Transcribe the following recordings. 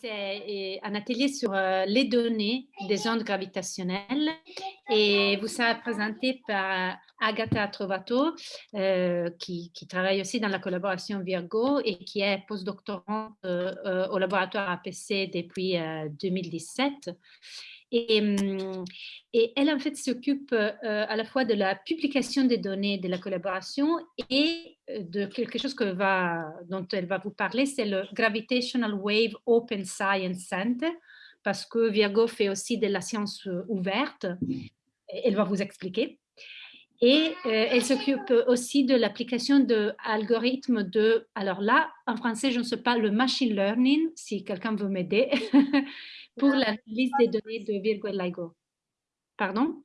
C'est un atelier sur euh, les données des ondes gravitationnelles et vous sera présenté par Agatha Trovato, euh, qui, travaille aussi dans la collaboration Virgo et qui est postdoctorante euh, au laboratoire APC depuis 2017. Et, hum, et, elle, en fait, s'occupe à la fois de la publication des données de la collaboration et de quelque chose que va, dont elle va vous parler, c'est le Gravitational Wave Open Science Center, parce que Virgo fait aussi de la science euh, ouverte. Elle va vous expliquer. Et euh, elle s'occupe aussi de l'application d'algorithmes de, alors là, en français, je ne sais pas, le machine learning, si quelqu'un veut m'aider, pour l'analyse des données de Virgo et LIGO. Pardon?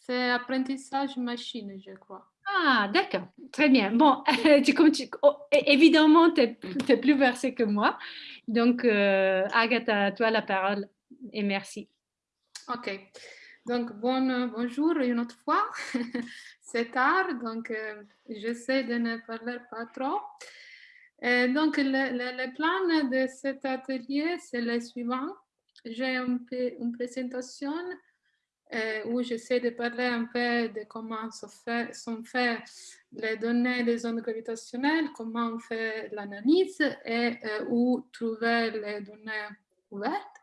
C'est apprentissage machine, je crois. Ah, d'accord, très bien. Bon, tu, comme tu, oh, évidemment, tu es, plus versé que moi. Donc, euh, Agatha, toi la parole et merci. Ok, donc bon, bonjour une autre fois. C'est tard, donc euh, j'essaie de ne parler pas trop. Euh, donc, le, le, plan de cet atelier, c'est le suivant. J'ai une présentation euh, où j'essaie de parler un peu de comment sont faites fait les données des ondes gravitationnelles, comment on fait l'analyse et euh, où trouver les données ouvertes.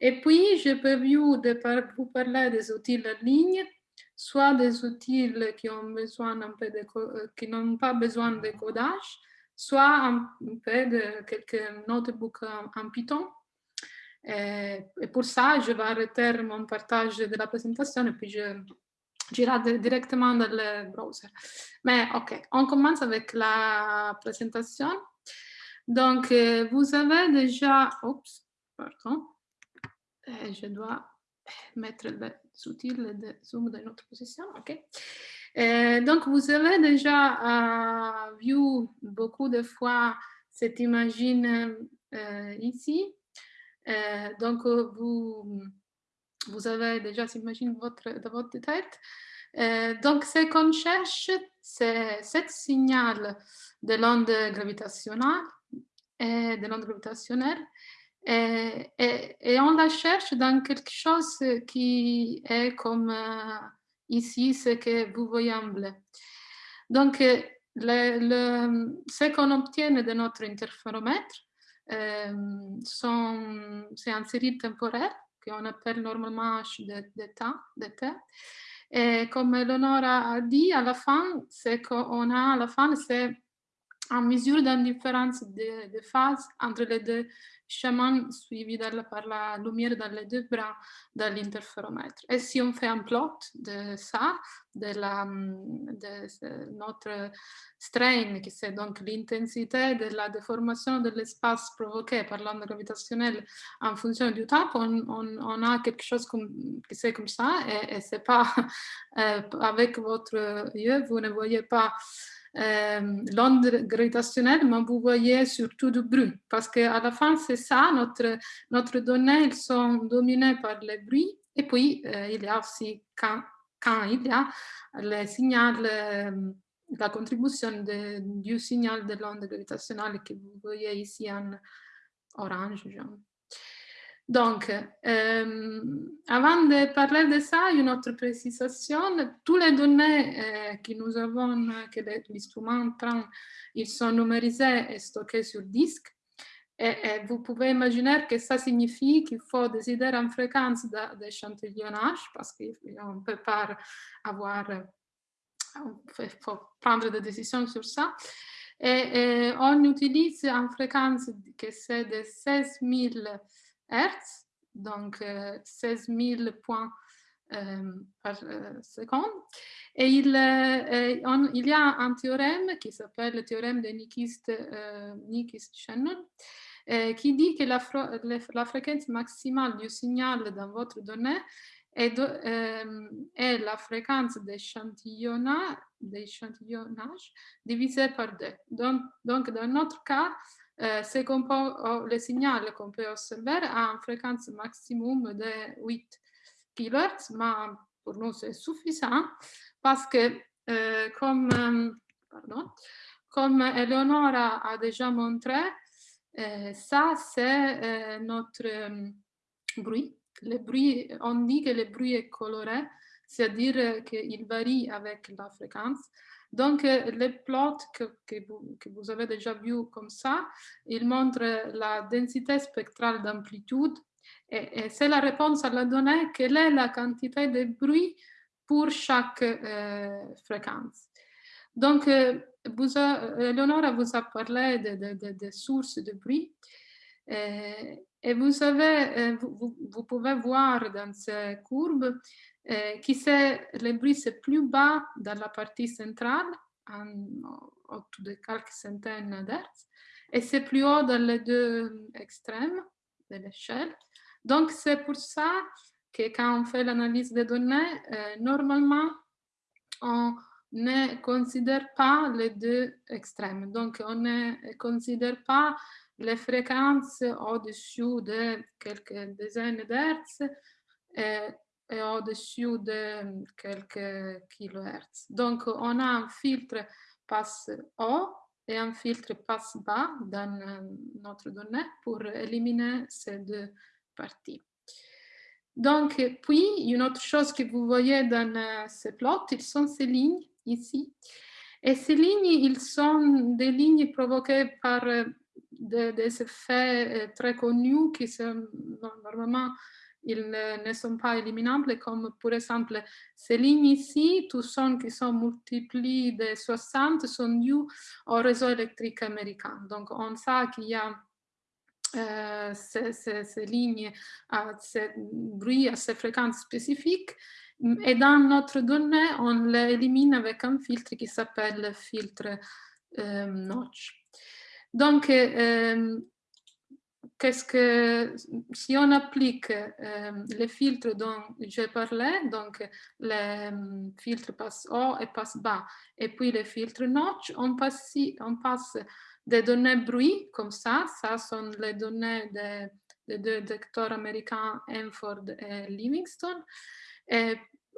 Et puis, je peux vous, parler des outils en ligne, soit des outils qui ont besoin un peu de, qui n'ont pas besoin de codage, soit un, peu de quelques notebooks en Python et, pour ça, je vais arrêter mon partage de la présentation et puis je j'irai directement dans le browser. Mais ok, on commence avec la présentation. Donc, euh, vous avez déjà... Oups, pardon. Euh, je dois mettre les outils de Zoom dans notre position. Ok? Euh, donc, vous avez déjà vu beaucoup de fois cette imagine ici. Euh, donc, euh, vous, vous avez déjà, j'imagine, votre, dans votre tête. Euh, donc, ce qu'on cherche, c'est ce signal de l'onde gravitationnelle, de l'onde gravitationnelle et, et, on la cherche dans quelque chose qui est comme ici, ce que vous voyez en bleu. Donc, le, le, ce qu'on obtient de notre interféromètre, euh, c'est une série temporaire qu'on appelle normalement H de, de temps, de temps. Et comme Eleonora a dit, à la fin, c'est qu'on a à la fin, c'est en mesure d'indifférence de, de phase entre les deux chemin suivi par la lumière dans les deux bras de l'interféromètre. Et si on fait un plot de ça, de, la, de notre strain, qui c'est donc l'intensité de la déformation de l'espace provoqué par l'onde gravitationnelle en fonction du temps, on, on, a quelque chose comme, qui c'est comme ça, et, et c'est pas, euh, avec votre yeux, vous ne voyez pas l'onde gravitationnelle, mais vous voyez surtout du bruit. Parce qu'à la fin, c'est ça, notre, notre données elles sont dominées par le bruit. Et puis, euh, il y a aussi, quand, quand il y a le signal, euh, la contribution du signal de l'onde gravitationnelle que vous voyez ici en orange, jaune. Donc, euh, avant de parler de ça, une autre précision, toutes les données euh, que nous avons, que l'instrument prend, ils sont numérisés et stockés sur disque. Et, vous pouvez imaginer que ça signifie qu'il faut décider en fréquence d'échantillonnage parce qu'on ne peut pas avoir, il faut prendre des décisions sur ça. Et, et on utilise en fréquence que c'est de 16 000 Hertz, donc 16 euh, 000 points euh, par euh, seconde. Et il, y a un théorème qui s'appelle le théorème de Nyquist-Shannon qui dit que la, fréquence maximale du signal dans votre donnée est, la fréquence d'échantillonnage divisée par deux. Donc, dans notre cas, euh, oh, le signal qu'on peut observer a une maximum de 8 kHz, mais pour nous c'est suffisant parce que euh, euh, pardon, comme Eleonora a déjà montré, ça, c'est notre bruit. Le bruit, on dit que le bruit est coloré, c'est-à-dire qu'il varie avec la fréquence. Donc, le plot que, que, vous, avez déjà vu comme ça, il montre la densité spectrale d'amplitude et, et c'est la réponse à la donnée quelle est la quantité de bruit pour chaque euh, fréquence. Donc, euh, vous a, Eleonora vous a parlé des de, de, de sources de bruit. Euh, et vous, vous, pouvez voir dans ces courbes euh, qui le bruit c'est plus bas dans la partie centrale, en, autour de quelques centaines d'hertz, et c'est plus haut dans les deux extrêmes de l'échelle. Donc c'est pour ça que quand on fait l'analyse des données, euh, normalement, on ne considère pas les deux extrêmes. Donc, on ne considère pas les fréquences au-dessus de quelques dizaines d'hertz et, au-dessus de quelques kilohertz. Donc, on a un filtre passe haut et un filtre passe bas dans notre donnée pour éliminer ces deux parties. Donc, puis, une autre chose que vous voyez dans euh, ce plot, ils sont ces lignes ici. Et ces lignes, ils sont des lignes provoquées par euh, des effets euh, très connus qui sont normalement ils ne sont pas éliminables, comme par exemple ces lignes ici, tous sont qui sont multipliés de 60 sont dus au réseau électrique américain. Donc on sait qu'il y a euh, ces, ces, ces, lignes à ces bruits, à ces fréquences spécifiques. Et dans notre donnée, on les élimine avec un filtre qui s'appelle le filtre euh, notch. Donc, euh, que, si on applique euh, les filtres dont j'ai parlé, donc le filtre passe haut et passe bas, et puis le filtre notch, on passe, on passe des données bruit comme ça. Ça sont les données des deux docteurs américains Hanford et Livingston.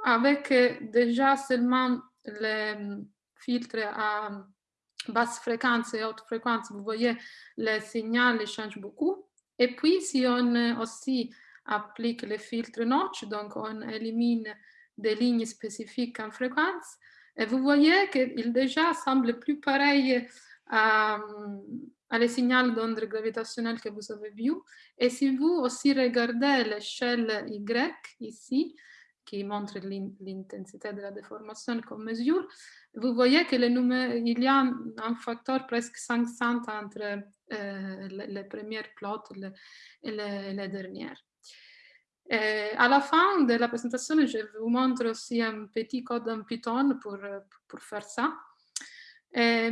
Avec euh, déjà seulement les filtres à basse fréquence et haute fréquence, vous voyez, le signal change beaucoup. Et puis, si on aussi applique le filtre notch, donc on élimine des lignes spécifiques en fréquence, et vous voyez qu'il déjà semble plus pareil à, à les signaux d'onde gravitationnelle que vous avez vu. Et si vous aussi regardez l'échelle Y ici, qui montre l'intensité de la déformation comme mesure, vous voyez qu'il y a un facteur presque 500 entre euh, les, les, premières plots et les, les dernières. Et à la fin de la présentation, je vous montre aussi un petit code en Python pour, pour faire ça. Et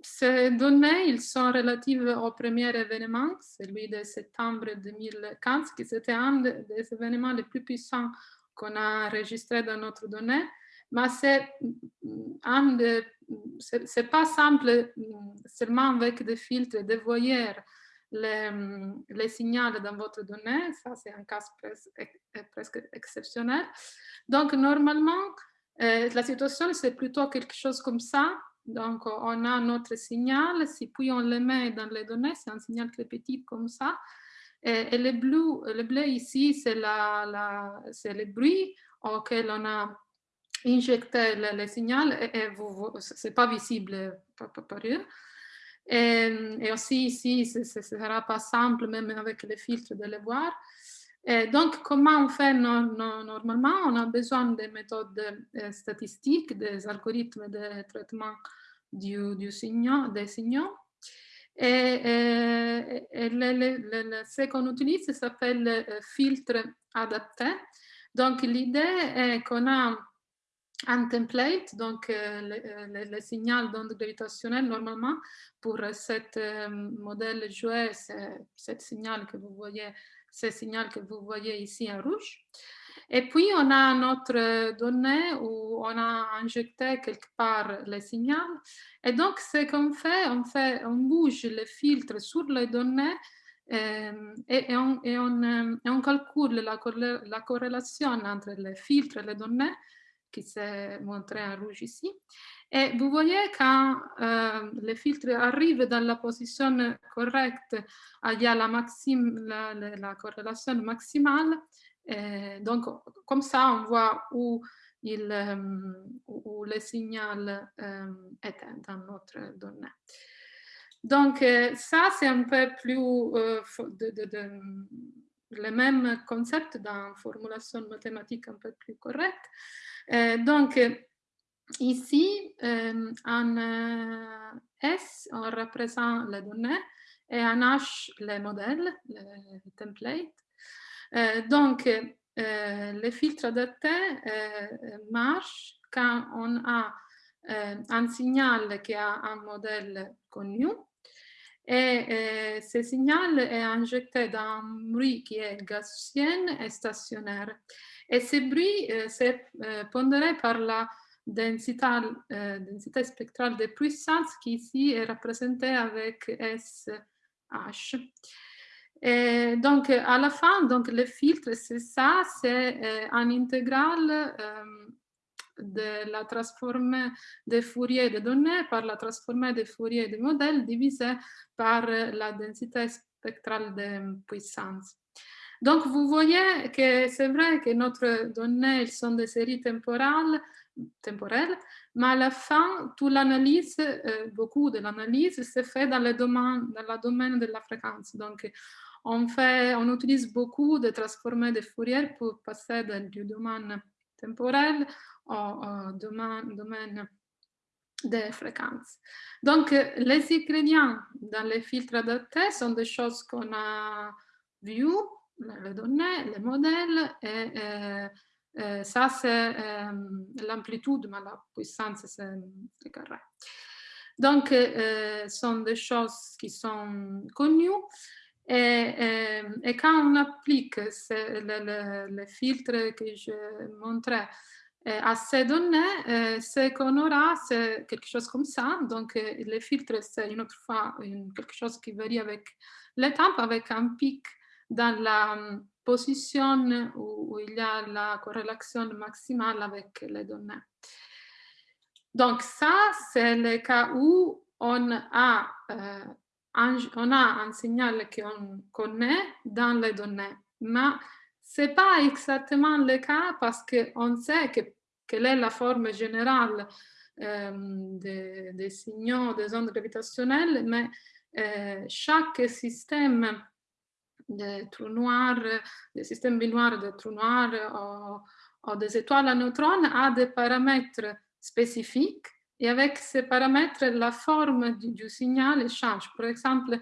ces données, sont relatives au premier événement, celui de septembre 2015, qui était un des événements les plus puissants qu'on a enregistré dans notre donnée. Mais c'est c'est pas simple seulement avec des filtres de voir les, signaux dans votre donnée. Ça, c'est un cas presque, presque exceptionnel. Donc, normalement, euh, la situation, c'est plutôt quelque chose comme ça. Donc, on a notre signal, si puis on le met dans les données, c'est un signal très petit comme ça. Et, le, bleu, le bleu ici, c'est le bruit auquel on a injecté le, signal et, ce n'est pas visible par, eux. Et, aussi ici, ce ne sera pas simple, même avec les filtres, de le voir. Donc, comment on fait no, no, normalement? On a besoin des méthodes euh, statistiques, des algorithmes de traitement du, du signal, des signaux. Et, et, le, le, le, ce qu'on utilise s'appelle euh, filtre adapté. Donc, l'idée est qu'on a un template, donc euh, le, signal d'onde gravitationnelle, normalement, pour cet euh, modèle joué, ce signal que vous voyez, ce signal que vous voyez ici en rouge. Et puis, on a notre donnée où on a injecté quelque part le signal. Et donc, ce qu'on fait, on fait, on bouge le filtre sur les données euh, et, et, on, et, on, euh, et, on, calcule la, la, corrélation entre les filtres et les données qui s'est montré en rouge ici. Et vous voyez quand euh, le filtre arrive dans la position correcte, il y a la, maxime, la, la, corrélation maximale. Et donc, comme ça, on voit où, euh, le signal euh, est dans notre donnée. Donc, euh, ça, c'est un peu plus euh, de, le même concept dans formulation mathématique un peu plus correcte. Euh, donc, ici, en S, on représente les données et en H, les modèles, les templates. Donc, les filtres adaptés marchent quand on a un signal qui a un modèle connu et euh, ce signal est injecté dans un bruit qui est gaussien et stationnaire. Et ce bruit euh, c'est euh, pondéré par la densité, densité, spectrale de puissance qui ici est représentée avec SH. Et donc, à la fin, donc, le filtre, c'est ça, c'est un intégral de la transformée de Fourier de données par la transformée de Fourier de modèles divisée par la densité spectrale de puissance. Donc, vous voyez que c'est vrai que notre données elles sont des séries temporales, temporelles, mais à la fin, toute l'analyse, euh, beaucoup de l'analyse se fait dans le domaine, dans le domaine de la fréquence. Donc, on, fait, on utilise beaucoup de transformés de Fourier pour passer du domaine temporel au, domaine, domaine des fréquences. Donc, les ingrédients dans les filtres adaptés sont des choses qu'on a vues, les données, les modèles, et, ça c'est l'amplitude, mais la puissance c'est carré. Donc, ce sont des choses qui sont connues et, et, quand on applique le, filtre que je montrais à ces données, ce qu'on aura, c'est quelque chose comme ça. Donc, le filtre, c'est une autre fois quelque chose qui varie avec les temps, avec un pic dans la position où, il y a la corrélation maximale avec les données. Donc, ça, c'est le cas où on a on a un signal qu'on connaît dans les données, mais ce n'est pas exactement le cas parce qu'on sait que, quelle est la forme générale euh, des, signaux des ondes gravitationnelles, mais euh, chaque système de trous noirs, des systèmes binoires de trous noirs ou, ou des étoiles à neutrons a des paramètres spécifiques et avec ces paramètres, la forme du, signal change. Par exemple,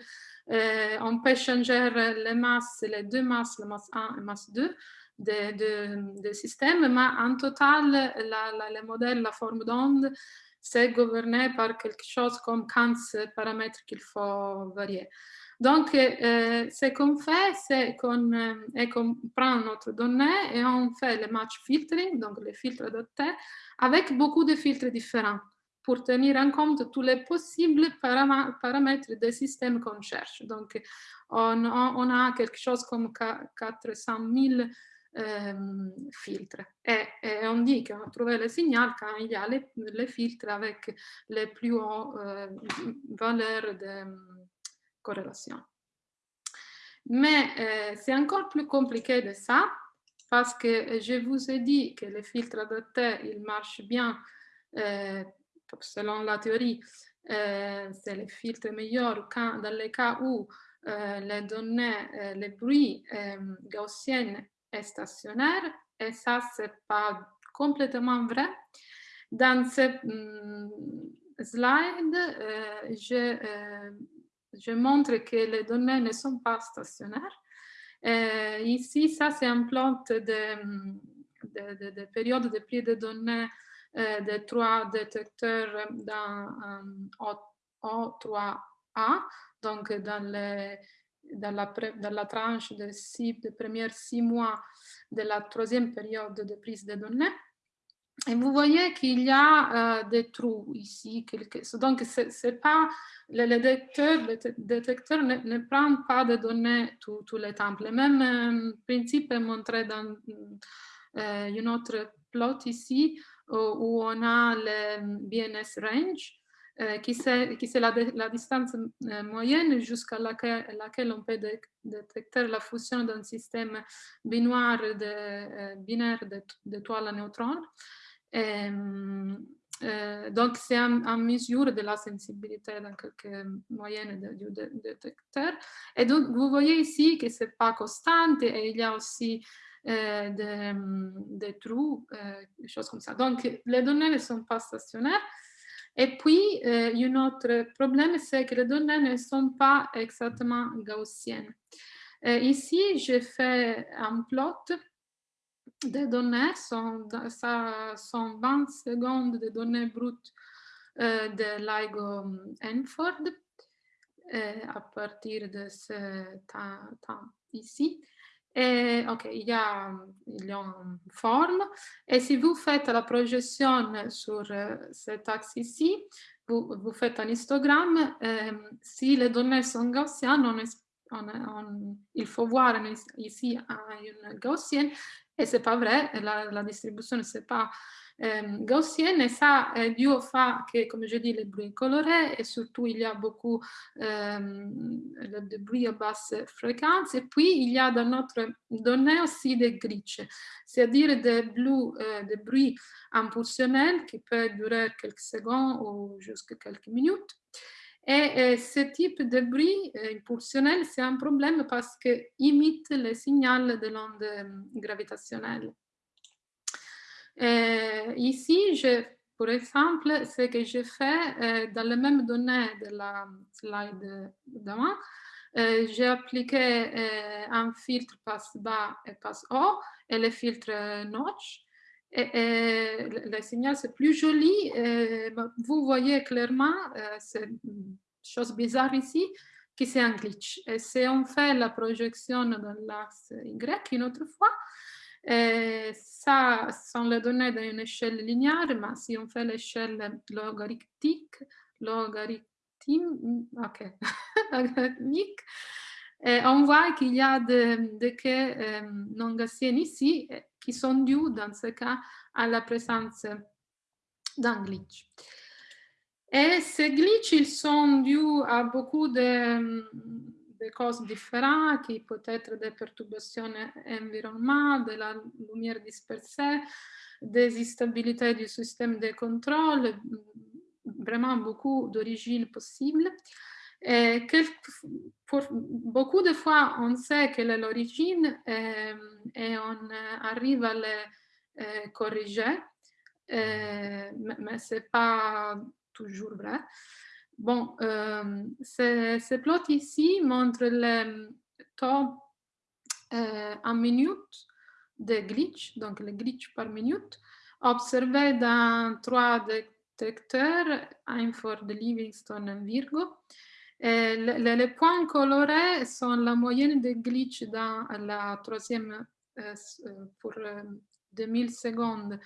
euh, on peut changer les masses, les deux masses, la masse 1 et masse 2 des de, systèmes, mais en total, la, la, le modèle, la forme d'onde, c'est gouverné par quelque chose comme 15 paramètres qu'il faut varier. Donc, euh, ce qu'on fait, c'est qu'on euh, prend notre donnée et on fait le match filtering, donc les filtres adaptés, avec beaucoup de filtres différents pour tenir en compte tous les possibles paramètres des systèmes qu'on cherche. Donc, on, on, a quelque chose comme 400 000 euh, filtres. Et, on dit qu'on a trouvé le signal quand il y a les, filtres avec les plus hautes euh, valeurs de corrélation. Mais euh, c'est encore plus compliqué de ça, parce que je vous ai dit que les filtres adaptés, ils marchent bien selon la théorie, euh, c'est le filtre meilleur quand, dans les cas où euh, les données, euh, le bruit gaussien est stationnaire, et ça, c'est pas complètement vrai. Dans ce mm, slide, je, je, montre que les données ne sont pas stationnaires. ici, ça, c'est un plot de, de, de, de période de prix de données euh, des trois détecteurs dans O3A, donc dans, les, dans, la, dans la tranche de, six, de premiers six mois de la troisième période de prise de données. Et vous voyez qu'il y a euh, des trous ici. Donc, c'est pas, le, détecteur, le détecteur ne, ne, prend pas de données tous les temps. Le même euh, principe est montré dans une autre plot ici où, on a le BNS range, qui c'est la, la, distance moyenne jusqu'à laquelle, laquelle, on peut détecter la fusion d'un système binaire de, binaire d'étoiles à neutrons. Euh, donc, c'est en, mesure de la sensibilité dans quelques moyennes du détecteur. Et donc, vous voyez ici que ce n'est pas constant et il y a aussi euh, des, trous, euh, des choses comme ça. Donc, les données ne sont pas stationnaires. Et puis, un autre problème, c'est que les données ne sont pas exactement gaussiennes. ici, j'ai fait un plot des données, sont, ça sont 20 secondes de données brutes euh, de LIGO Enford euh, à partir de ce temps, ici. Et, ok, il y, a, il y a. Et si vous faites la projection sur euh, cet axe ici, vous, vous, faites un histogramme. si les données sont gaussiennes, on, il faut voir ici une gaussienne et c'est pas vrai, la, la distribution c'est pas gaussienne et ça est dû au fait comme je dis, bruit est coloré et surtout il y a beaucoup de bruit à basse fréquence et puis il y a dans notre donnée aussi des glitches, c'est-à-dire des, euh, des bruits impulsionnels qui peuvent durer quelques secondes ou jusqu'à quelques minutes. Et, ce type de bruit euh, impulsionnel, c'est un problème parce qu'il imite le signal de l'onde euh, gravitationnelle. ici, je, pour exemple, ce que j'ai fait euh, dans les mêmes données de la slide d'avant, j'ai appliqué un filtre passe bas et passe haut et le filtre notch. Le signal, c'est plus joli. vous voyez clairement, c'est une chose bizarre ici, que c'est un glitch. Et si on fait la projection dans l'axe Y une autre fois, ça sont les données d'une échelle linéaire, mais si on fait l'échelle logarithmique, logarithmique, ok, logarithmique, on voit qu'il y a des, des quais non gaussiennes ici qui sont dus, dans ce cas, à la présence d'un glitch. Et ces glitches, ils sont dus à beaucoup de, de causes différentes, qui peut être des perturbations environnementales, de la lumière dispersée, des instabilités du système de contrôle, vraiment beaucoup d'origines possibles. Et pour beaucoup de fois, on sait quelle est l'origine et, et, on arrive à les euh, corriger, mais, mais ce n'est pas toujours vrai. Bon, euh, ce, plot ici montre le taux euh, en minute de glitch, donc le glitch par minute, observé dans trois détecteurs, Einford, Livingston et Virgo. Les points colorés sont la moyenne des glitch dans la troisième euh, pour 2000 secondes euh,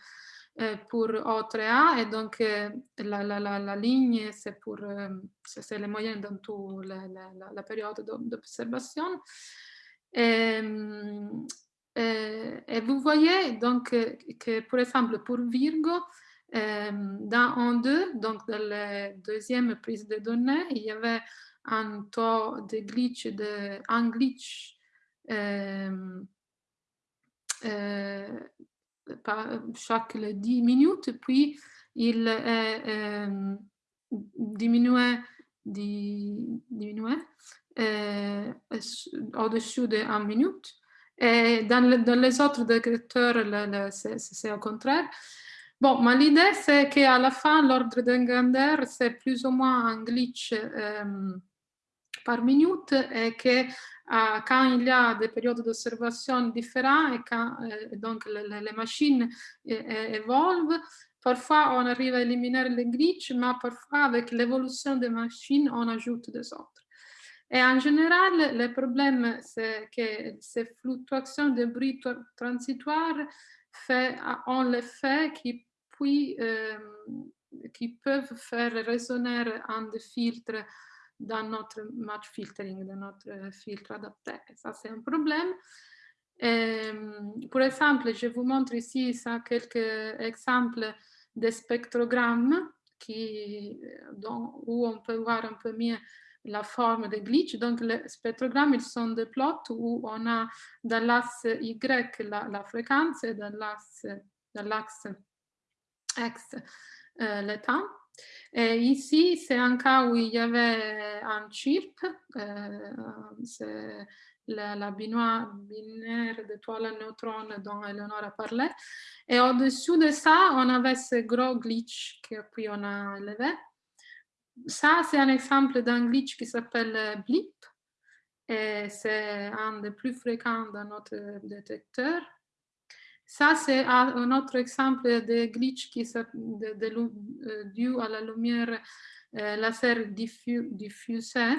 pour O3A et donc euh, la, la, la, ligne c'est pour euh, c'est les moyennes dans toute la, période d'observation. Et, vous voyez donc que, par exemple pour Virgo, dans en 2, donc dans la deuxième prise de données, il y avait un taux de glitch de un glitch chaque 10 minutes, puis il euh, diminué, diminué euh, au-dessus de 1 minute. Et dans, dans les autres détecteurs, c'est au contraire. Bon, mais l'idée, c'est qu'à la fin, l'ordre de grandeur, c'est plus ou moins un glitch euh, par minute et que euh, quand il y a des périodes d'observation différentes et quand euh, donc les, machines évoluent, parfois on arrive à éliminer les glitches, mais parfois avec l'évolution des machines, on ajoute des autres. Et en général, le problème, c'est que ces fluctuations de bruit transitoire fait, ont l'effet qui, puis, euh, qui peuvent faire résonner un des filtres dans notre match filtering, dans notre filtre adapté. Ça, c'est un problème. Et, pour exemple, je vous montre ici ça, quelques exemples des spectrogrammes qui, où on peut voir un peu mieux la forme des glitch. Donc, les spectrogrammes, ils sont des plots où on a dans l'axe Y la, la, fréquence et dans l'axe X euh, le temps. Ici, c'est un cas où il y avait un chip, euh, c'est la, la binaire, binaire d'étoiles neutrons dont Eleonore a parlé. Et au-dessus de ça, on avait ce gros glitch que puis on a élevé. Ça, c'est un exemple d'un glitch qui s'appelle blip. Et c'est un des plus fréquents dans notre détecteur. Ça, c'est un autre exemple de glitch qui de, de, euh, dû lumière euh, laser diffu, diffusée.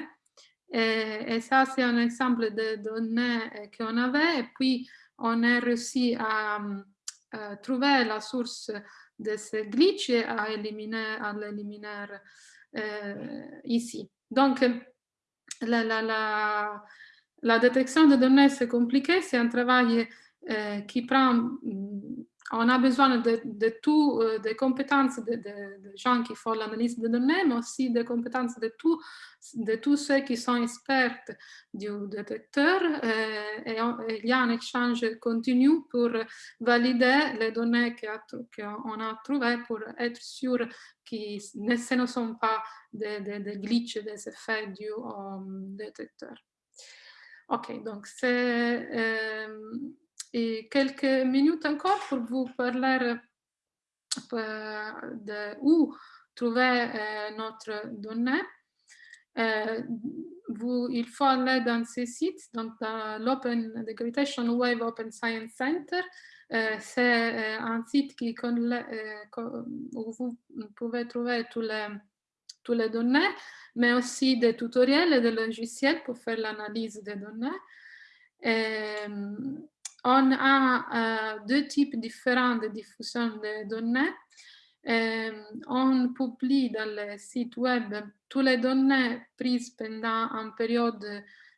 Et, et ça, c'est un exemple de données euh, qu'on avait. Et puis, on a réussi à, à, trouver la source de ce glitch et à éliminer, à l'éliminer euh, ici. Donc, la, la, la, la détection de données, c'est compliqué. C'est un travail qui prend, mm, on a besoin de, de tout, euh, des compétences de, de, gens qui font l'analyse de données, mais aussi des compétences de, tout, de tous ceux qui sont experts du détecteur. Euh, et, il y a un échange continu pour valider les données qu'on a trouvées pour être sûr que ce ne sont pas des, des, des glitches, des effets dus au détecteur. Ok, donc c'est et quelques minutes encore pour vous parler euh, de où trouver euh, notre donnée. Euh, vous, il faut aller dans ces sites, donc dans l'Open the Gravitation Wave Open Science Center. C'est un site qui, où vous pouvez trouver tous les, tous les données, mais aussi des tutoriels et des logiciels pour faire l'analyse des données. Et, on a euh, deux types différents de diffusion de données. Euh, on publie dans le site web toutes les données prises pendant une période,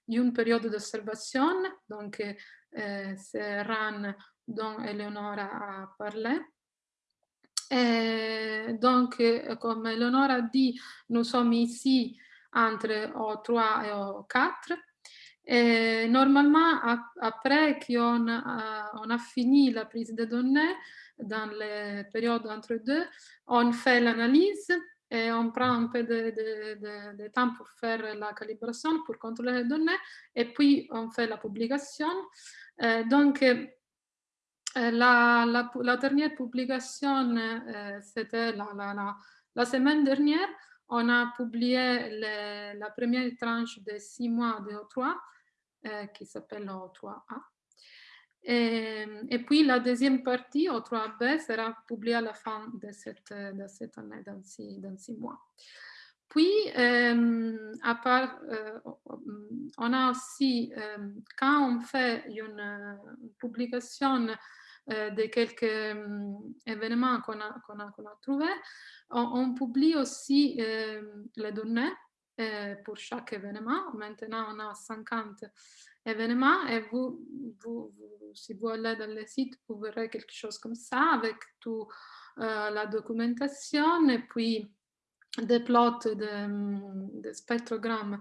une période d'observation. Donc, euh, c'est RAN dont Eleonora a parlé. Et donc, comme Eleonora dit, nous sommes ici entre O3 et O4. Normalement, après qu'on a, on a fini la prise de données, dans les périodes entre deux, on fait l'analyse et on prend un peu de, de, de, de, temps pour faire la calibration, pour contrôler les données, et puis on fait la publication. Euh, donc, euh, la, la, la, dernière publication, euh, c'était la, la, semaine dernière, on a publié le, la première tranche de six mois de O3 euh, qui s'appelle O3A. Et, et, puis la deuxième partie, O3B, sera publiée à la fin de cette, de cette année, dans six, dans six mois. Puis, euh, à part, euh, on a aussi, euh, quand on fait une, publication euh, de quelques événements qu'on a, qu'on a, qu'on a trouvés, on, on, publie aussi les données pour chaque événement. Maintenant, on a 50 événements et vous, vous, vous, si vous allez dans le site, vous verrez quelque ça avec toute euh, la documentation et puis des plots de, de spectrogrammes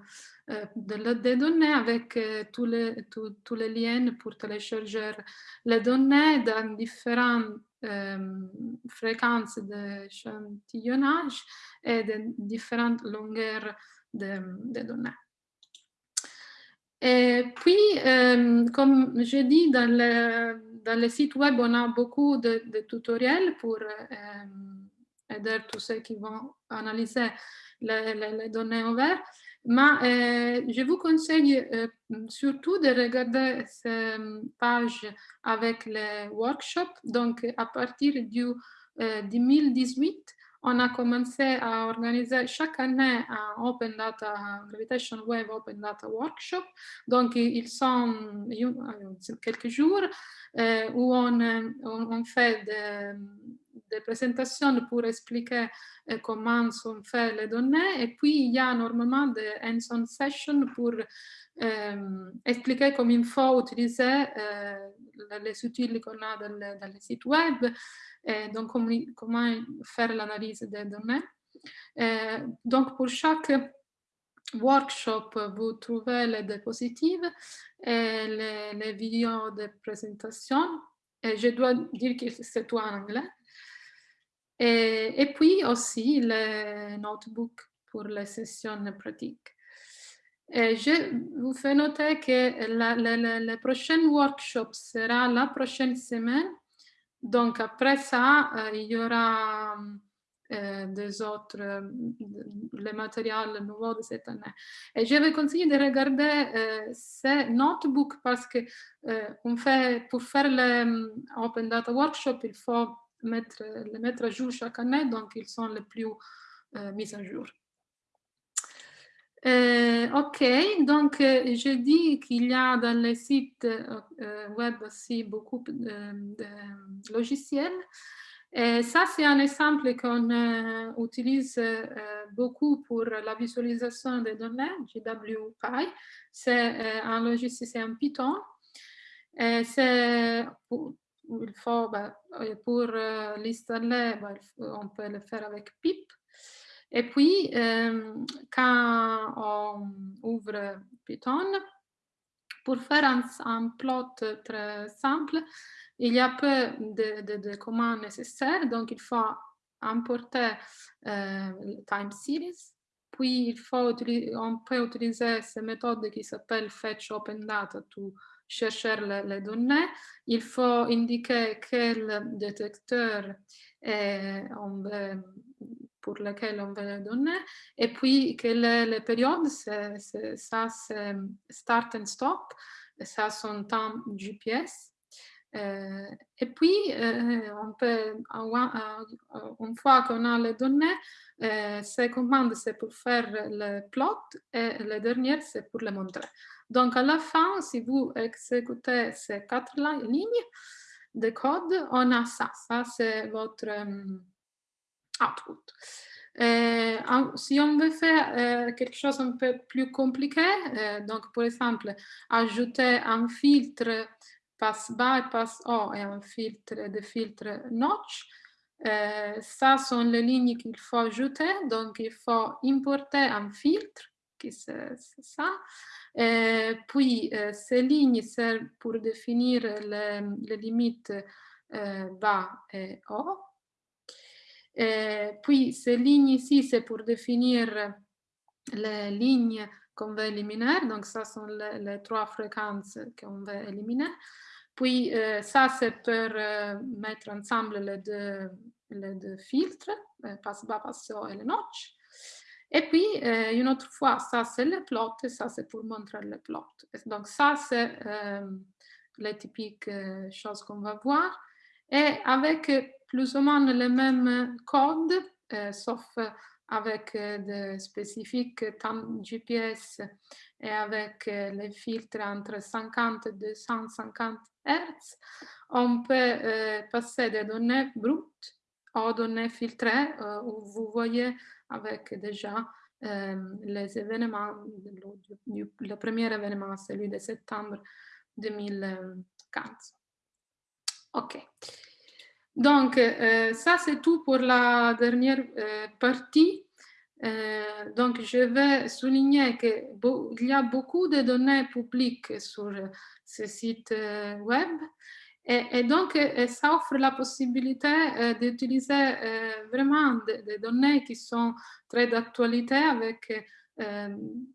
euh, de, données avec euh, tous, les, tous les liens pour télécharger les données dans différentes euh, fréquences d'échantillonnage et de différentes longueurs de, données. Puis, euh, comme je dis, dans le, dans site web, on a beaucoup de, tutoriels pour euh, aider tous ceux qui vont analyser les, les, les données ouvertes. Mais euh, je vous conseille surtout de regarder ces pages avec les workshops. Donc, à partir du 2018, on a commencé à organiser chaque année un Open Data, Gravitation Wave Open Data Workshop. Donc, ils sont quelques jours euh, où on, on, fait des présentations pour expliquer comment sont faites les données. Et puis, il y a normalement des hands-on sessions pour expliquer comment il faut utiliser les outils qu'on a dans, les sites web, et donc comment, faire l'analyse des données. donc, pour chaque workshop, vous trouvez les diapositives et les, vidéos de présentation. Et je dois dire que c'est tout en anglais. Et, et, puis aussi les notebooks pour les sessions pratiques. Et je vous fais noter que le prochain workshop sera la prochaine semaine. Donc après ça, euh, il y aura euh, des autres, euh, les matériels nouveaux de cette année. Et je vais conseiller de regarder euh, ces notebooks parce que on fait, pour faire le Open Data Workshop, il faut mettre, les mettre à jour chaque année, donc ils sont les plus mis à jour. ok, donc je dis qu'il y a dans les sites web aussi beaucoup de logiciels. Et ça, c'est un exemple qu'on euh, utilise euh, beaucoup pour la visualisation des données, GWPy. C'est euh, un logiciel, c'est un Python. c'est pour, il faut, bah, pour l'installer, bah, on peut le faire avec pip. Et puis, quand on ouvre Python, pour faire un, un plot très simple, il y a peu de, commandes nécessaires, donc il faut importer euh, time series. Puis il faut on peut utiliser cette méthode qui s'appelle fetch open data pour chercher les, données. Il faut indiquer quel détecteur on pour lequel on veut les données. Et puis que les, périodes, ça c'est start and stop, ça son temps GPS. Euh, et puis, euh, on peut, une fois qu'on a les données, euh, ces commandes, c'est pour faire le plot et les dernières, c'est pour les montrer. Donc, à la fin, si vous exécutez ces quatre lignes de code, on a ça. Ça, c'est votre output. si on veut faire quelque chose un peu plus compliqué, donc par exemple, ajouter un filtre passe by, passe O et un filtre de filtre notch. Euh, ça sont les lignes qu'il faut ajouter. Donc, il faut importer un filtre, qui c'est ça. Euh, puis, euh, ces lignes servent pour définir les, les limites bas et haut. puis, ces lignes ici, c'est pour définir les lignes qu'on veut éliminer. Donc, ça sont les, les trois fréquences qu'on veut éliminer. Puis euh, ça, c'est pour euh, mettre ensemble les deux, les deux filtres, euh, passe bas, passe haut et le notch. Et puis, une autre fois, ça c'est le plot ça c'est pour montrer le plot. Donc ça, c'est les typiques choses qu'on va voir. Et avec plus ou moins le même code, sauf avec des spécifiques GPS et avec les filtres entre 50 et 250 Hz, on peut euh, passer des données brutes aux données filtrées euh, où vous voyez avec déjà euh, les événements, le, premier événement, celui de septembre 2015. OK. Donc, ça c'est tout pour la dernière partie. Donc, je vais souligner qu'il y a beaucoup de données publiques sur ce site euh, web. Et, donc, euh, ça offre la possibilité euh, d'utiliser vraiment des, données qui sont très d'actualité avec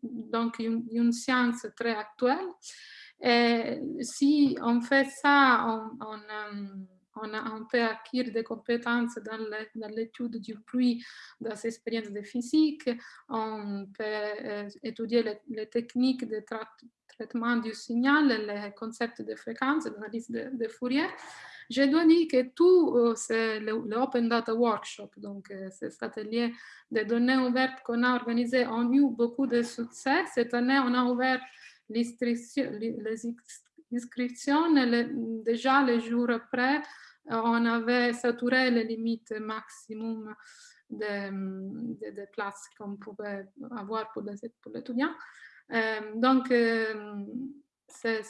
donc une, science très actuelle. Si on fait ça, on, peut acquérir des compétences dans l'étude du bruit, dans les expériences de physique, on peut étudier les, techniques de, traitement du signal, les concepts de fréquence, l'analyse de, de, Fourier. Je dois dire que tout euh, c'est l'Open Data Workshop, donc euh, cet atelier de données ouvertes qu'on a organisé, ont eu beaucoup de succès. Cette année, on a ouvert les inscriptions déjà les jours après on avait saturé les limites maximum de, de, places qu'on pouvait avoir pour les, étudiants. donc, c'est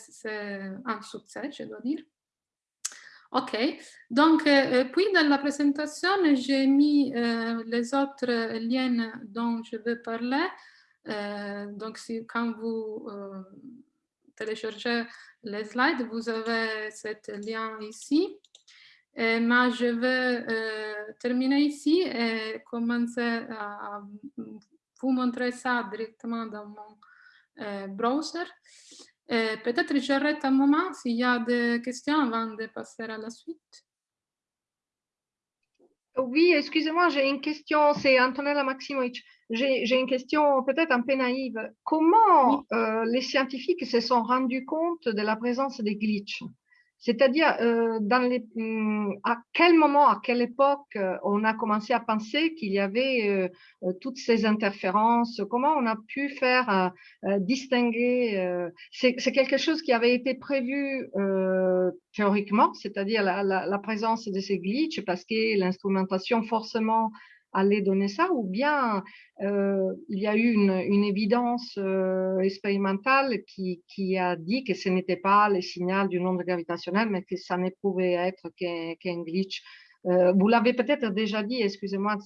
un succès, je dois dire. Ok, donc puis dans la présentation, j'ai mis les autres liens dont je veux parler. donc, si, quand vous téléchargez les slides, vous avez ce lien ici. Mais je vais terminer ici et commencer à vous montrer ça directement dans mon browser. Euh, peut-être j'arrête un moment s'il y a des questions avant de passer à la suite? Oui, excusez-moi, j'ai une question, c'est Antonella Maximovic. J'ai une question peut-être un peu naïve. Comment euh, les scientifiques se sont rendus compte de la présence des glitches? C'est-à-dire, euh, dans les, hum, à quel moment, à quelle époque euh, on a commencé à penser qu'il y avait euh, toutes ces interférences? Comment on a pu faire distinguer C'est quelque chose qui avait été prévu théoriquement, c'est-à-dire la, la, la, présence de ces glitches, parce que l'instrumentation forcément allait donner ça, ou bien euh, il y a eu une, une évidence euh, expérimentale qui, qui, a dit que ce n'était pas le signal d'une onde gravitationnelle, mais que ça ne pouvait être qu'un glitch. Euh, vous l'avez peut-être déjà dit, excusez-moi,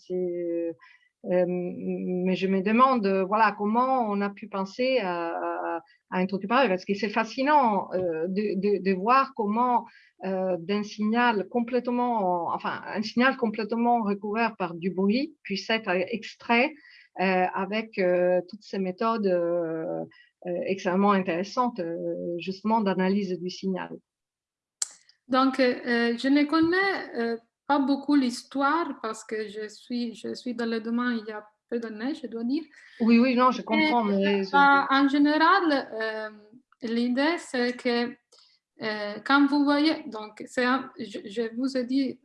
euh, mais je me demande, voilà, comment on a pu penser à, à, à un truc pareil, parce que c'est fascinant euh, de, voir comment euh, d'un signal complètement, enfin, un signal complètement recouvert par du bruit puisse être extrait euh, avec euh, toutes ces méthodes extrêmement intéressantes, justement, d'analyse du signal. Donc, je ne connais pas beaucoup l'histoire parce que je suis, je suis dans le domaine il y a peu d'années, je dois dire. Oui, oui, non, je comprends. Mais... en général, l'idée, c'est que euh, quand vous voyez, donc un, je, je, vous ai dit,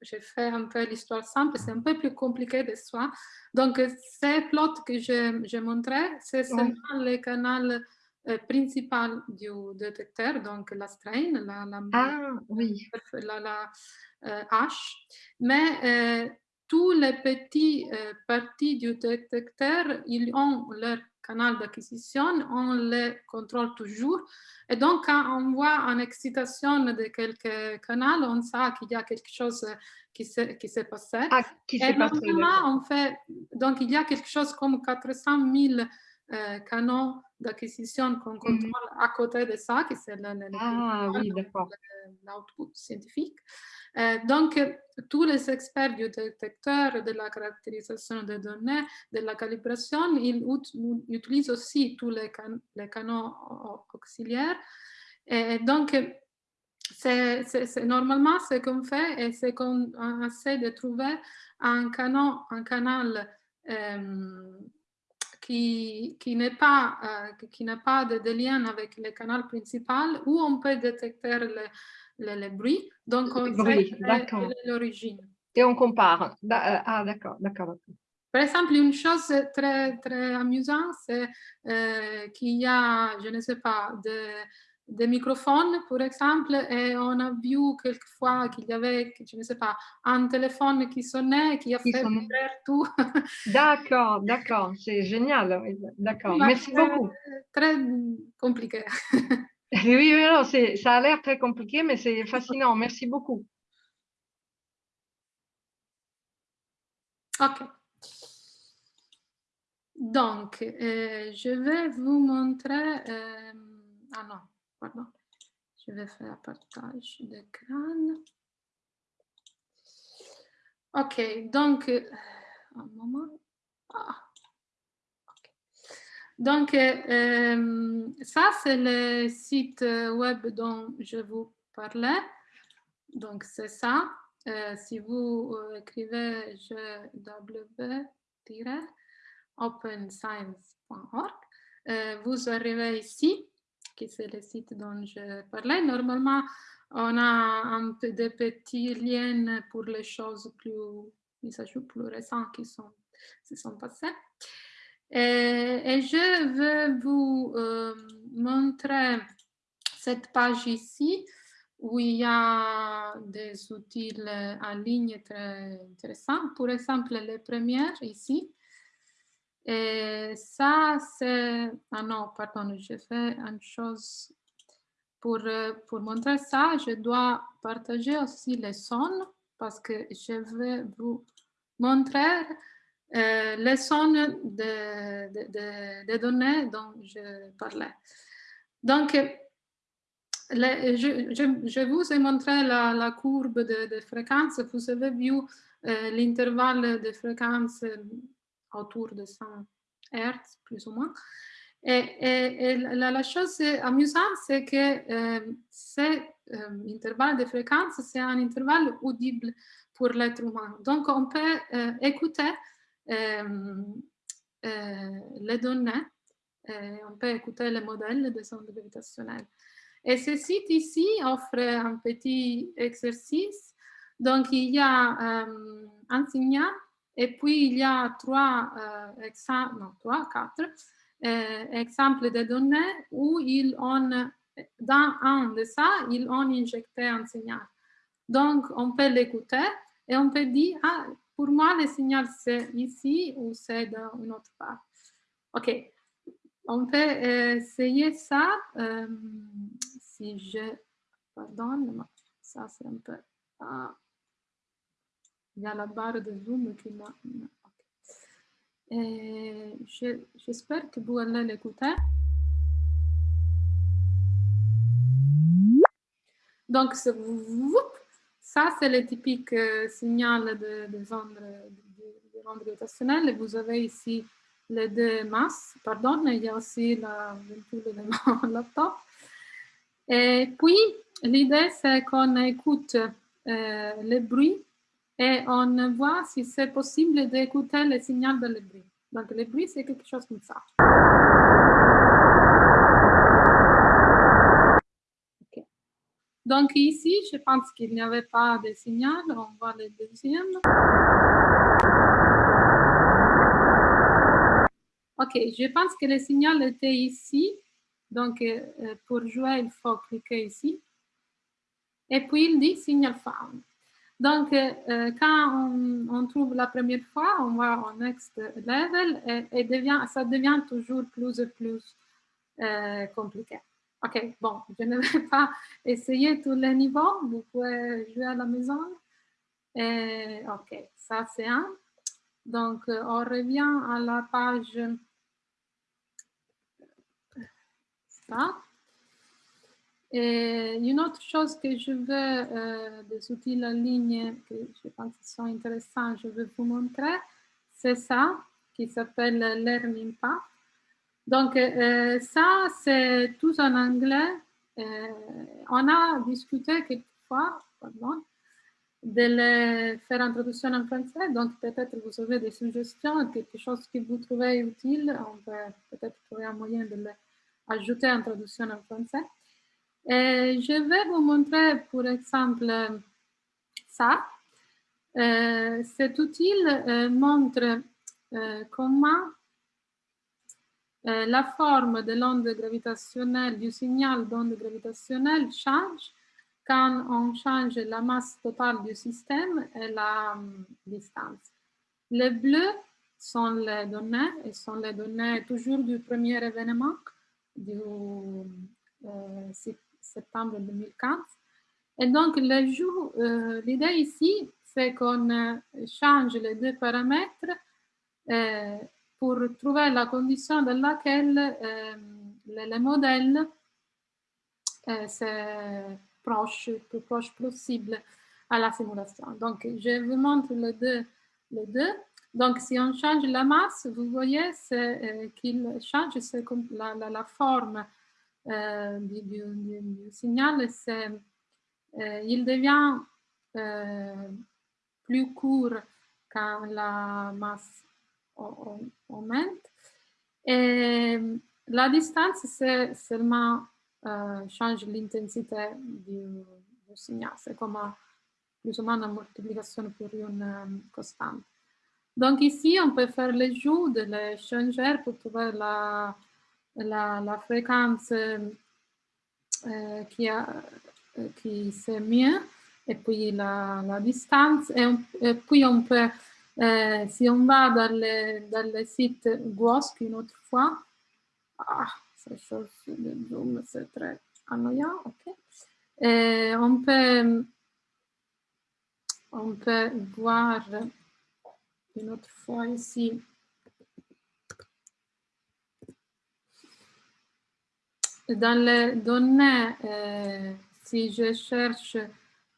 j'ai fait un peu l'histoire simple, c'est un peu plus compliqué de soi. Donc, ces plots que j'ai montré, c'est seulement le canal euh, principal du détecteur, donc la strain, la, la, ah, oui. la, la euh, H. Mais euh, tous les petits euh, parties du détecteur, ils ont leur canal d'acquisition, on les contrôle toujours. Et donc, quand on voit une excitation de quelques canaux, on sait qu'il y a quelque chose qui s'est passé. Ah, qui et normalement, on fait, donc il y a quelque chose comme 400 000 euh, canaux d'acquisition qu'on contrôle mm -hmm. à côté de ça, qui c'est l'output ah, oui, scientifique. Euh, donc, tous les experts du détecteur, de la caractérisation des données, de la calibration, ils utilisent aussi tous les, can les canaux auxiliaires. Et donc, c'est normalement ce qu'on fait c'est qu'on essaie de trouver un, canon, un canal euh, qui, qui n'est pas, euh, qui pas de, de, lien avec le canal principal où on peut détecter le, le, le bruit. Donc, on bruit, sait l'origine. Et on compare. Euh, ah, d'accord, d'accord. Par exemple, une chose très, très amusante, c'est euh, qu'il y a, je ne sais pas, de, des microphones, par exemple, et on a vu quelquefois qu'il y avait, je ne sais pas, un téléphone qui sonnait, qui a fait vibrer tout. D'accord, d'accord, c'est génial. D'accord, merci beaucoup. Très compliqué. oui, non, ça a l'air très compliqué, mais c'est fascinant. Merci beaucoup. Ok. Donc, euh, je vais vous montrer... Euh, ah non, pardon. Je vais faire partage d'écran. Ok, donc, euh, un moment. Ah. Donc, euh, ça, c'est le site web dont je vous parlais. Donc, c'est ça. Euh, si vous euh, écrivez www.openscience.org, euh, vous arrivez ici, qui c'est le site dont je parlais. Normalement, on a un peu de petits liens pour les choses plus, récentes qui sont, qui sont passées. Et, je vais vous euh, montrer cette page ici où il y a des outils en ligne très intéressants. Pour exemple, les premières ici. Et ça, c'est... Ah non, pardon, j'ai fait une chose. Pour, pour montrer ça, je dois partager aussi les sons parce que je vais vous montrer euh, les sons de, données dont je parlais. Donc, je, vous ai montré la, courbe de, fréquence. Vous avez vu euh, l'intervalle de fréquence euh, autour de 100 Hz, plus ou moins. Et, la, chose amusante, c'est que cet intervalle de fréquence, c'est un intervalle audible pour l'être humain. Donc, on peut écouter les données, on peut écouter les modèles des ondes gravitationnelles. Et ce site ici offre un petit exercice. Donc, il y a euh, un signal et puis il y a trois, euh, quatre euh, exemples de données où ils ont, dans un de ça, ils ont injecté un signal. Donc, on peut l'écouter et on peut dire, ah, pour moi, le signal c'est ici ou c'est dans une autre part. OK. On peut essayer ça si je... Pardon, ça c'est un peu... Ah, il y a la barre de zoom qui m'a... J'espère que vous allez l'écouter. Donc, ça c'est le typique euh, signal de, de ondes de, de, gravitationnelles. Vous avez ici les deux masses, pardon, il y a aussi la de mon laptop. Et puis, l'idée, c'est qu'on écoute euh, le bruit et on voit si c'est possible d'écouter le signal de le bruit. Donc, le bruit, c'est quelque chose comme ça. Donc, ici, je pense qu'il n'y avait pas de signal. On voit le deuxième. OK, je pense que le signal était ici. Donc, euh, euh, pour jouer, il faut cliquer ici. Et puis, il dit signal found. Donc, euh, quand on, trouve la première fois, on va au next level et, devient, ça devient toujours plus et plus compliqué. OK, bon, je ne vais pas essayer tous les niveaux. Vous pouvez jouer à la maison. Et, OK, ça c'est un. Donc, on revient à la page et une autre chose que je veux, euh, des outils en ligne que je pense sont intéressants, je vais vous montrer, c'est ça qui s'appelle Learning Path. Donc, euh, ça, c'est tout en anglais. Euh, on a discuté quelquefois, de le faire en traduction en français. Donc, peut-être vous avez des suggestions, quelque chose que vous trouvez utile. On peut peut-être trouver un moyen de le ajouter en traduction en français. Et je vais vous montrer, pour exemple, ça. Euh, cet outil euh, montre euh, la forme de l'onde gravitationnelle, du signal d'onde gravitationnelle change quand on change la masse totale du système et la distance. Les bleus sont les données, et sont les données toujours du premier événement du euh, septembre 2015. Et donc, euh, l'idée ici, c'est qu'on euh, change les deux paramètres pour trouver la condition dans laquelle le, modèle est proche, plus proche possible à la simulation. Donc, je vous montre les deux. Les deux. Donc, si on change la masse, vous voyez euh, qu'il change la, forme euh, du, du, signal. Euh, il devient plus court quand la masse augmente. Et la distance, c'est seulement change l'intensité du, du, signal. C'est comme plus ou moins une multiplication pour une constante. Donc ici, on peut faire le jeu de l'échangeur pour trouver la, la, la fréquence euh, qui a qui c'est mieux, et puis la, la distance, et, et, puis on peut, si on va dans le, site GWOSC une autre fois, ah, cette chose de Zoom, c'est très annoyant, ok. Et on peut, on peut voir une autre fois ici dans les données, euh, si je cherche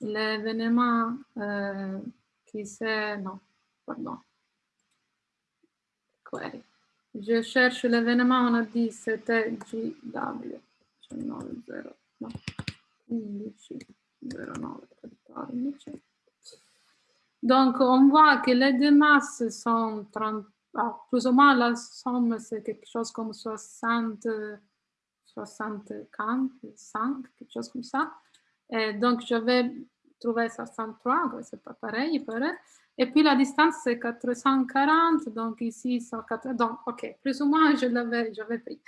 l'événement euh, qui c'est, non, pardon, query. Je cherche l'événement, on a dit c'était GW, 0, no, 15, 09, 14. Donc, on voit que les deux masses sont 30, ah, plus ou moins la somme, c'est quelque chose comme 60, 65, quelque chose comme ça. Et donc, je vais trouver 63, c'est pas pareil, pareil. Et puis la distance, c'est 440, donc ici, c'est 4... Donc, ok, plus ou moins, je l'avais pris.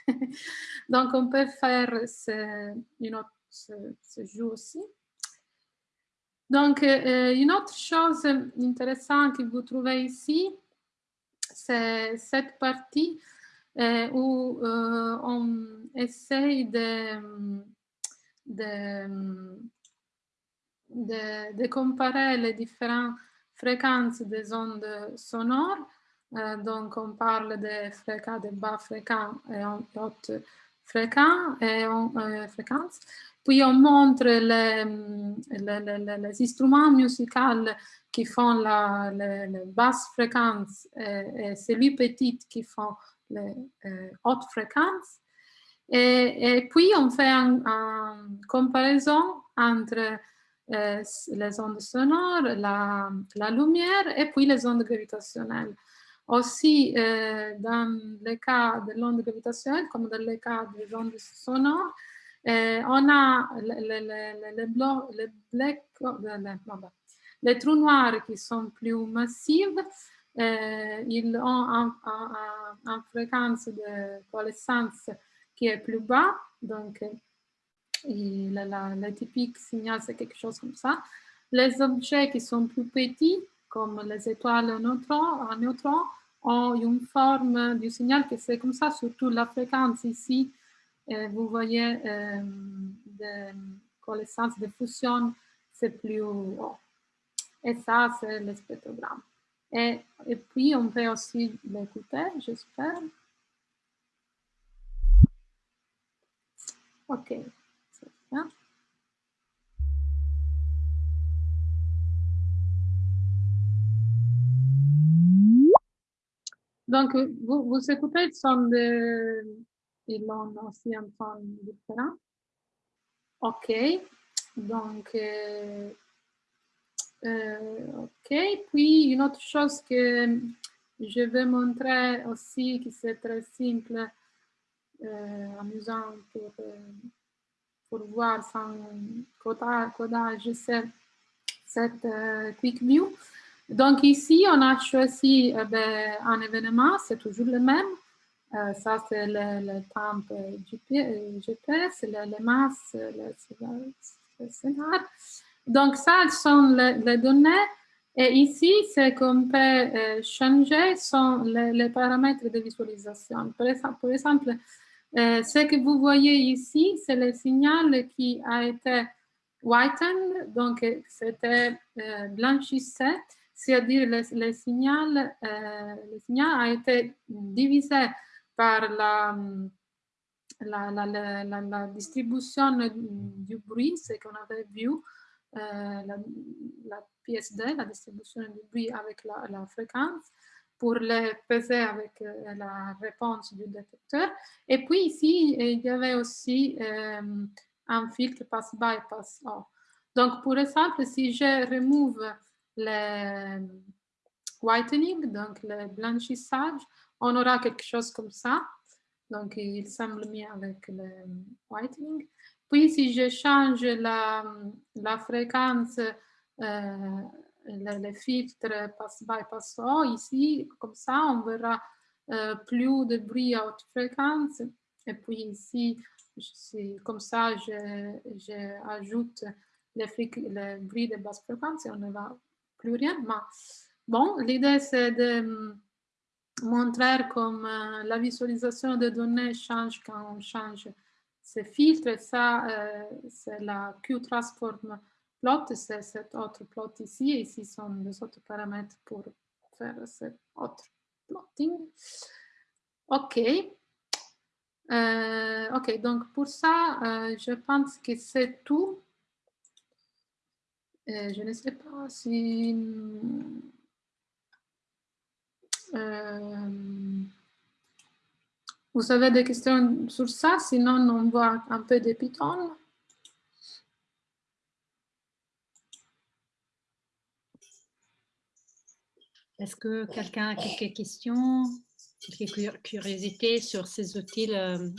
donc, on peut faire ce, une autre, ce, ce jeu aussi. Donc, euh, une autre chose intéressante que vous trouvez ici, c'est cette partie euh, où euh, on essaye de, de, de, de, comparer les différentes fréquences des ondes sonores. donc, on parle de fréquences, de bas fréquents et hautes fréquences. Et, fréquences. Puis on montre les, les, les, instruments musicaux qui font la, basse fréquence et, et celui petit qui font les euh, hautes fréquences. Et, et, puis on fait une comparaison entre euh, les ondes sonores, la, la, lumière et puis les ondes gravitationnelles. Aussi, euh, dans le cas de l'onde gravitationnelle, comme dans le cas des ondes sonores, euh, on a les, les, trous noirs qui sont plus massifs. Euh, ils ont une fréquence de coalescence qui est plus bas. Donc, le typique signal, c'est quelque chose comme ça. Les objets qui sont plus petits, comme les étoiles en neutrons, ont une forme du signal qui c'est comme ça, surtout la fréquence ici vous voyez, euh, de de fusion, c'est plus haut. Et ça, c'est le spectrogramme. Et, et, puis, on peut aussi l'écouter, j'espère. OK, c'est bien. Donc, vous, vous écoutez le son de ils ont aussi un ton différent. OK, donc, euh, OK, puis une autre chose que je vais montrer aussi, qui c'est très simple, euh, amusant pour, pour voir sans codage, c'est cette Quick View. Donc ici, on a choisi ben, un événement, c'est toujours le même, euh, ça, c'est le, temps GPS, le, le masses, le, scénar. Donc, ça sont les, données. Et ici, ce qu'on peut euh, changer sont les, paramètres de visualisation. Par exemple euh, ce que vous voyez ici, c'est le signal qui a été whitened, donc c'était blanchissé, c'est-à-dire le, le, signal, a été divisé par la, la, la, distribution du bruit, ce qu'on avait vu, euh, la, PSD, la distribution du bruit avec la, fréquence, pour le peser avec euh, la réponse du détecteur. Et puis ici, il y avait aussi euh, un filtre passe-bas et passe-haut. Donc, pour exemple, si je remove le whitening, donc le blanchissage, on aura quelque chose comme ça. Donc, il semble mieux avec le whitening. Puis, si je change la, la fréquence, euh, le, filtre passe-bas et passe-haut, ici, comme ça, on verra euh, plus de bruit à haute fréquence. Et puis ici, comme ça, j'ajoute les, les bruits de basse fréquence et on ne va plus rien. Mais bon, l'idée c'est de montrer comme euh, la visualisation des données change quand on change ces filtres. Ça, euh, c'est la Q-transform plot, c'est cet autre plot ici. Et ici sont les autres paramètres pour faire cet autre plotting. OK. Euh, ok, donc pour ça, je pense que c'est tout. je ne sais pas si euh, vous avez des questions sur ça? Sinon, on voit un peu de Python. Est-ce que quelqu'un a quelques questions, quelques curiosités sur ces outils euh?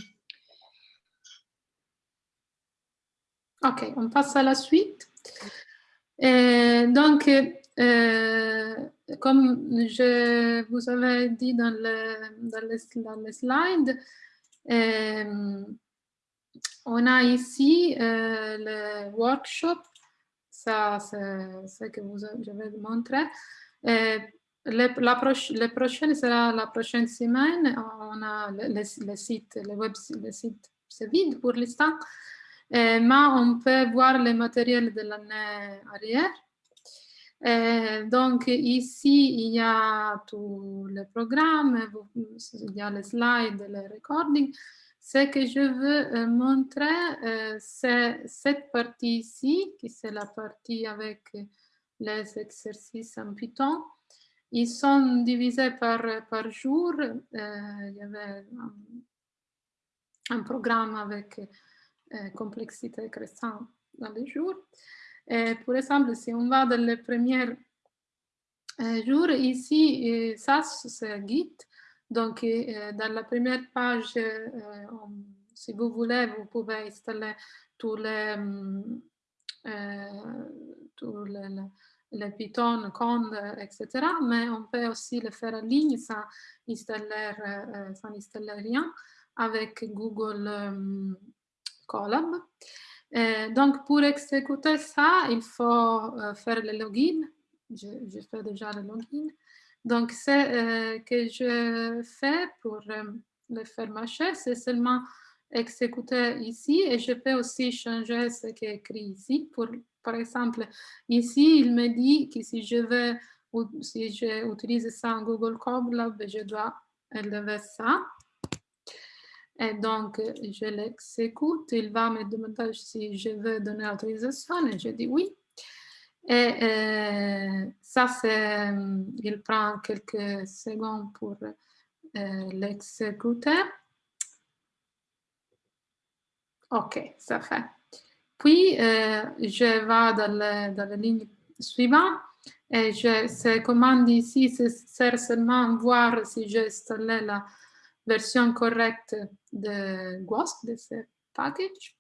Ok, on passe à la suite. Euh, donc, comme je vous avais dit dans le, dans le, slide, euh, on a ici euh, le workshop, ça c'est ce que je vais vous montrer. Euh, le, la prochaine sera la prochaine semaine. On a le, le, site, le web, le site c'est vide pour l'instant, mais on peut voir le matériel de l'année arrière. Euh, donc ici, il y a tout le programme, il y a les slides, le recording. Ce que je veux euh, montrer, euh, c'est cette partie ici, qui c'est la partie avec les exercices en Python. Ils sont divisés par, par jour. il y avait un, un programme avec complexité crescente dans les jours. Euh, par exemple, si on va dans le premier euh, jour, ici, euh, ça c'est Git. Donc, dans la première page, si vous voulez, vous pouvez installer tous les, tous les, Python, Conde, etc. Mais on peut aussi le faire en ligne sans installer, sans installer rien avec Google Colab. Euh, donc, pour exécuter ça, il faut euh, faire le login. Je, fais déjà le login. Donc, ce euh, que je fais pour le faire marcher, c'est seulement exécuter ici et je peux aussi changer ce qui est écrit ici. Pour, par exemple, ici, il me dit que si je veux, si j'utilise ça en Google Colab, je dois élever ça. Et donc, je l'exécute. Il va me demander si je veux donner l'autorisation et je dis oui. Et euh, ça, il prend quelques secondes pour euh, l'exécuter. OK, ça fait. Puis, euh, je vais dans, la ligne suivante et je, ces commandes ici, c'est seulement voir si j'ai installé la version correcte de GWASP, de ce package.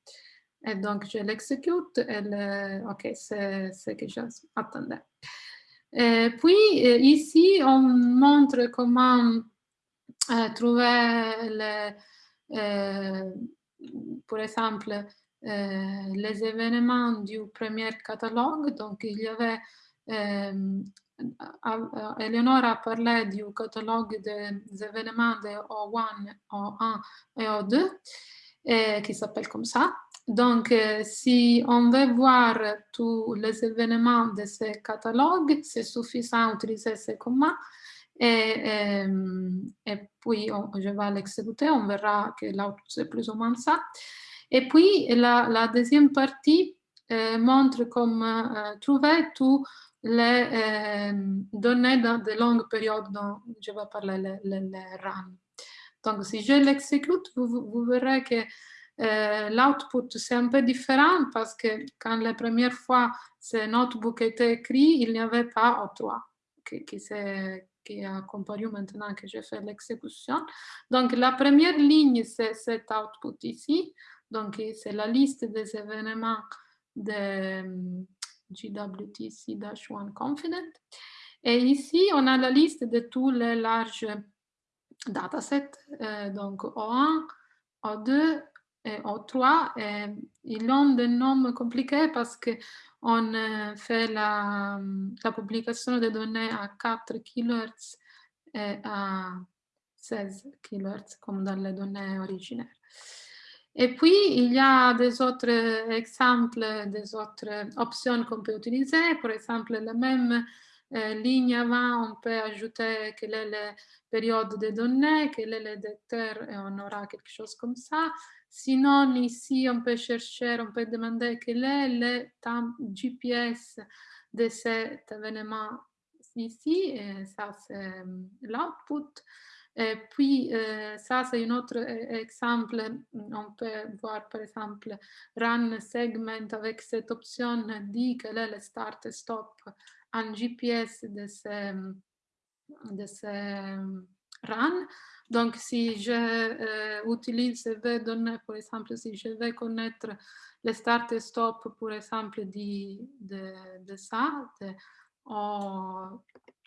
Et donc, je l'exécute. OK, c'est ce que j'attendais. puis, euh, ici, on montre comment euh, trouver, le, euh, par exemple, les événements du premier catalogue. Donc, il y avait Eleonora a parlé du catalogue des événements de O1, O1 et O2, et, qui s'appelle comme ça. Donc, euh, si on veut voir tous les événements de ce catalogue, c'est suffisant d'utiliser ce command. Et, et, puis, je vais l'exécuter, on verra que là, c'est plus ou moins ça. Et puis, la, la deuxième partie euh, montre comment euh, trouver tout les euh, données dans de longues périodes dont je vais parler, les, RAM. Donc, si je l'exécute, vous, verrez que euh, l'output, c'est un peu différent parce que quand la première fois ce notebook était écrit, il n'y avait pas O3 qui, qui, qui a comparu maintenant que je fais l'exécution. Donc, la première ligne, c'est cet output ici. Donc, c'est la liste des événements de GWTC-1 Confident. Et ici, on a la liste de tous les larges datasets, euh, donc O1, O2 et O3. Et ils ont des noms compliqués parce qu'on fait la, la, publication des données à 4 kHz et à 16 kHz, comme dans les données originaires. Et puis, il y a des autres exemples, des autres options qu'on peut utiliser. Par exemple, la même euh, ligne avant, on peut ajouter quelle est la période des données, quel le détecteur, et on aura quelque chose comme ça. Sinon, ici, on peut chercher, on peut demander quel est le temps GPS de cet événement ici, et ça c'est euh, l'output. Et puis, euh, ça c'est un autre exemple. On peut voir par exemple run segment avec cette option dit quel est le start et stop en GPS de ce, de ce run. Donc, si je euh, utilise ces données, par exemple, si je veux connaître le start et stop, par exemple, de, de, de ça, de O3A,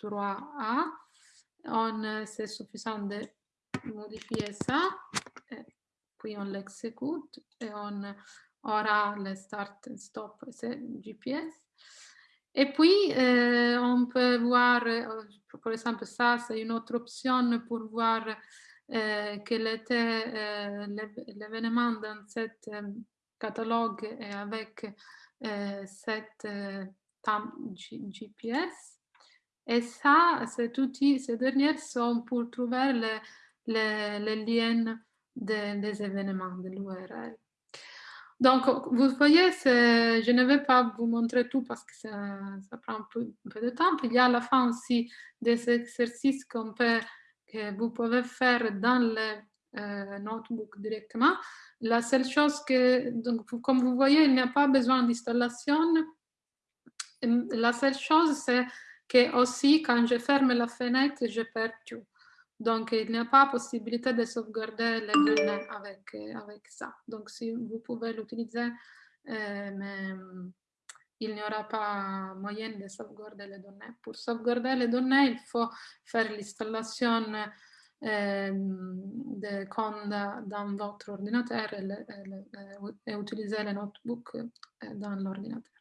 on, c'est suffisant de modifier ça, et puis on l'exécute et on aura le start et stop, c'est GPS. Et puis, euh, on peut voir, euh, par exemple, ça, c'est une autre option pour voir euh, quel était euh, l'événement dans cet euh, catalogue et avec euh, cette GPS. Et ça, cet outil, ces derniers sont pour trouver le, le, le lien de, des événements de l'URL. Donc, vous voyez, je ne vais pas vous montrer tout parce que ça, prend un peu, de temps. Il y a à la fin aussi des exercices peut, que vous pouvez faire dans le euh, notebook directement. La seule chose que, donc, comme vous voyez, il n'y a pas besoin d'installation. La seule chose, c'est que aussi, quand je ferme la fenêtre, je perds tout. Donc, il n'y a pas possibilité de sauvegarder les données avec, avec ça. Donc, si vous pouvez l'utiliser, euh, mais il n'y aura pas moyen de sauvegarder les données. Pour sauvegarder les données, il faut faire l'installation euh, de Conda dans votre ordinateur et, et, et utiliser le notebook euh, dans l'ordinateur.